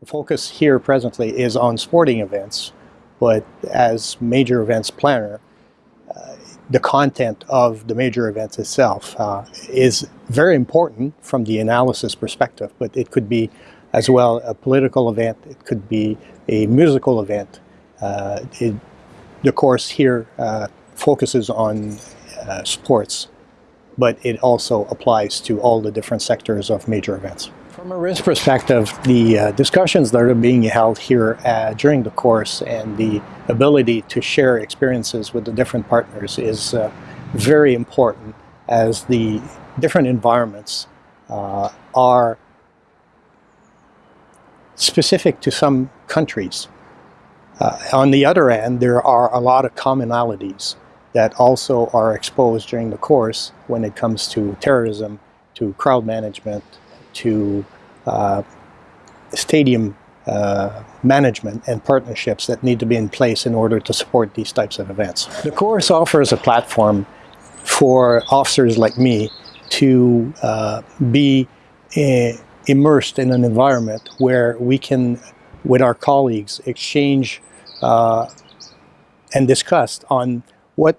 The focus here presently is on sporting events, but as major events planner, uh, the content of the major events itself uh, is very important from the analysis perspective, but it could be as well a political event, it could be a musical event. Uh, it, the course here uh, focuses on uh, sports, but it also applies to all the different sectors of major events. From a risk perspective, the uh, discussions that are being held here uh, during the course and the ability to share experiences with the different partners is uh, very important as the different environments uh, are specific to some countries. Uh, on the other end, there are a lot of commonalities that also are exposed during the course when it comes to terrorism, to crowd management, to uh, stadium uh, management and partnerships that need to be in place in order to support these types of events. The course offers a platform for officers like me to uh, be uh, immersed in an environment where we can, with our colleagues, exchange uh, and discuss on what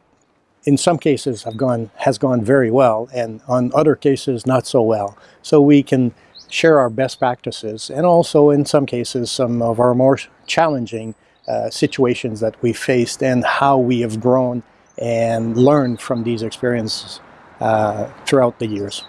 in some cases have gone has gone very well and on other cases not so well. So we can share our best practices and also in some cases some of our more challenging uh, situations that we faced and how we have grown and learned from these experiences uh, throughout the years.